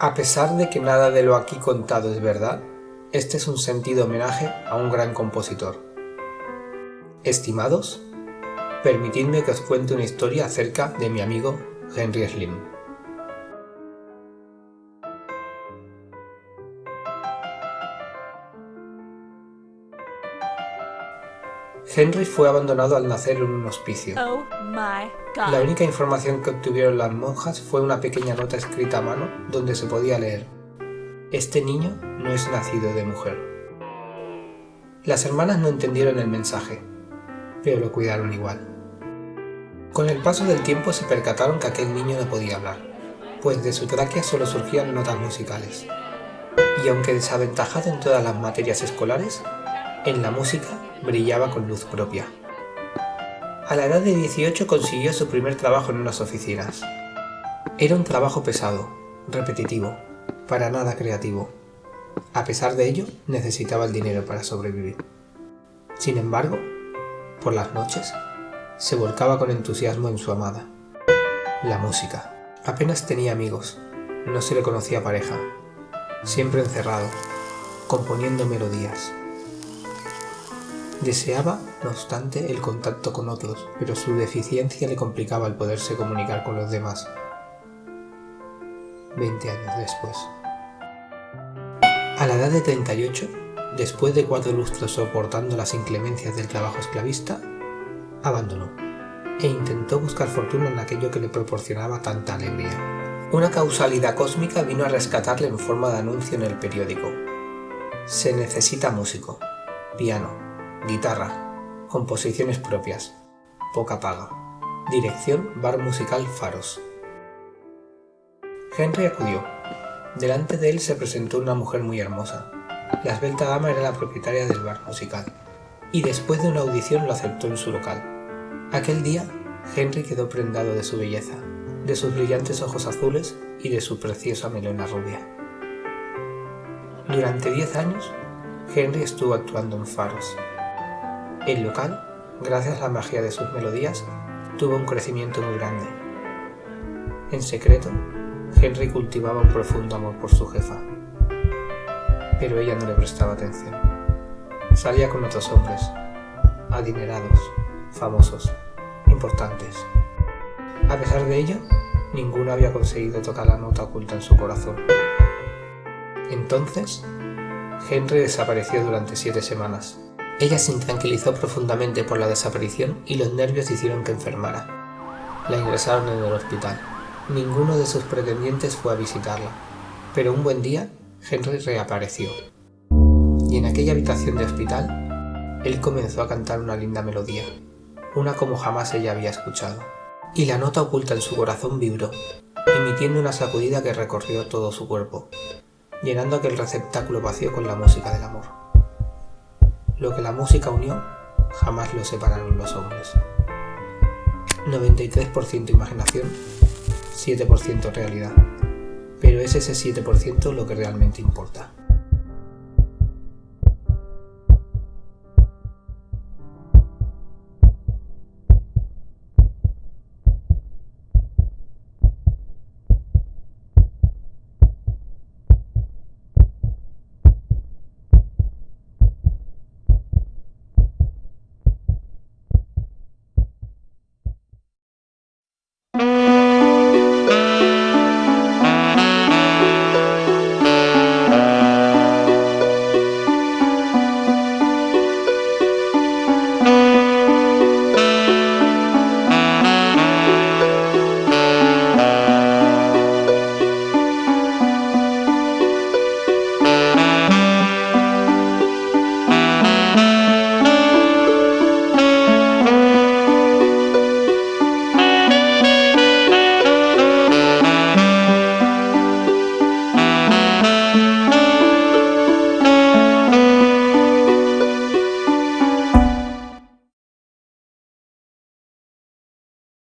A pesar de que nada de lo aquí contado es verdad, este es un sentido homenaje a un gran compositor. Estimados, permitidme que os cuente una historia acerca de mi amigo Henry Slim. Henry fue abandonado al nacer en un hospicio. Oh my god. La única información que obtuvieron las monjas fue una pequeña nota escrita a mano donde se podía leer Este niño no es nacido de mujer. Las hermanas no entendieron el mensaje, pero lo cuidaron igual. Con el paso del tiempo se percataron que aquel niño no podía hablar, pues de su tráquea solo surgían notas musicales. Y aunque desaventajado en todas las materias escolares, en la música brillaba con luz propia. A la edad de 18 consiguió su primer trabajo en unas oficinas. Era un trabajo pesado, repetitivo, para nada creativo. A pesar de ello, necesitaba el dinero para sobrevivir. Sin embargo, por las noches, se volcaba con entusiasmo en su amada, la música. Apenas tenía amigos, no se le conocía pareja, siempre encerrado, componiendo melodías. Deseaba, no obstante, el contacto con otros, pero su deficiencia le complicaba el poderse comunicar con los demás. Veinte años después. A la edad de 38, después de cuatro lustros soportando las inclemencias del trabajo esclavista, abandonó e intentó buscar fortuna en aquello que le proporcionaba tanta alegría. Una causalidad cósmica vino a rescatarle en forma de anuncio en el periódico. Se necesita músico, piano, guitarra, composiciones propias, poca paga. Dirección Bar Musical Faros. Henry acudió. Delante de él se presentó una mujer muy hermosa. La esbelta dama era la propietaria del bar musical, y después de una audición lo aceptó en su local. Aquel día, Henry quedó prendado de su belleza, de sus brillantes ojos azules y de su preciosa melena rubia. Durante diez años, Henry estuvo actuando en faros, el local, gracias a la magia de sus melodías, tuvo un crecimiento muy grande. En secreto, Henry cultivaba un profundo amor por su jefa, pero ella no le prestaba atención. Salía con otros hombres, adinerados, famosos, importantes. A pesar de ello, ninguno había conseguido tocar la nota oculta en su corazón. Entonces, Henry desapareció durante siete semanas, ella se intranquilizó profundamente por la desaparición y los nervios hicieron que enfermara. La ingresaron en el hospital. Ninguno de sus pretendientes fue a visitarla, pero un buen día Henry reapareció. Y en aquella habitación de hospital, él comenzó a cantar una linda melodía, una como jamás ella había escuchado. Y la nota oculta en su corazón vibró, emitiendo una sacudida que recorrió todo su cuerpo, llenando aquel receptáculo vacío con la música del amor. Lo que la música unió, jamás lo separaron los hombres. 93% imaginación, 7% realidad. Pero es ese 7% lo que realmente importa.